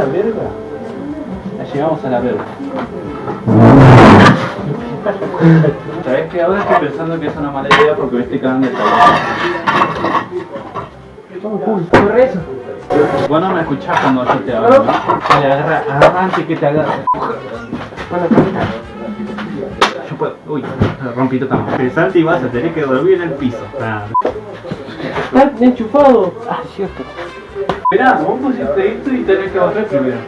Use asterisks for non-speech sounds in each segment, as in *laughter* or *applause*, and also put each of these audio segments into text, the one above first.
la verga. Ya llegamos a la verga. ¿Sabes qué? Ahora estoy pensando que es una mala idea porque me estoy cagando el Corre eso. Vos no me escuchás cuando yo te hablo, agarra, agarra antes que te agarre. Bueno, camina. Yo puedo. Uy, rompí totalmente. Pensate y vas a tener que dormir en el piso. Ah. Está enchufado. Ah, cierto. Mirá, vos pusiste esto y tenés que bajar primero.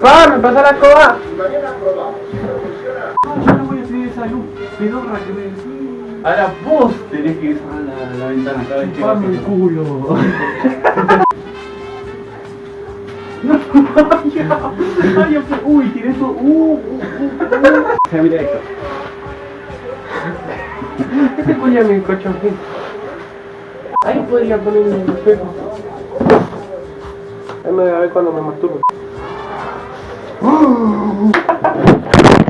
¡Pa! ¡Me pasa la escoba! Yo no voy a tener esa luz pedorra que me decís. Ahora vos tenés que cerrar la, la ventana cada vez que ¡Pame el culo! Ay, yo fue- uy, tiré esto. Uh, uh, uh, uh. O sea, mira esto. ¿Qué te cuya mi cochón? Ahí podría poner el espejo. Ahí me voy a ver cuando me masturbo. *laughs*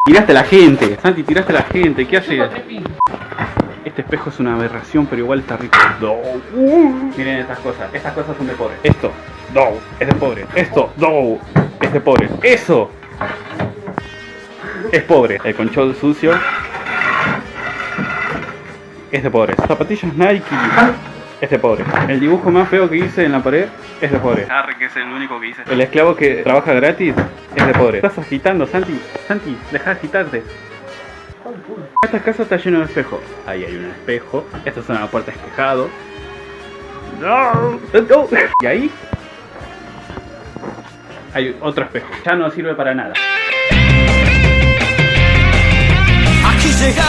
Tiraste a la gente, Santi, tiraste a la gente, ¿qué haces? Este espejo es una aberración, pero igual está rico. No. Miren estas cosas, estas cosas son de pobre. Esto, no, es de pobre. Esto, no, es de pobre. Eso es pobre. El control sucio es de pobre. Zapatillas Nike es de pobre. El dibujo más feo que hice en la pared es de pobre. Arre, que es el único que hice. El esclavo que trabaja gratis es de pobre. Estás agitando, Santi. Santi, deja de agitarte. Esta casa está llena de espejos. Ahí hay un espejo. Esta es una puerta espejado. No, no. Y ahí hay otro espejo. Ya no sirve para nada. Aquí llega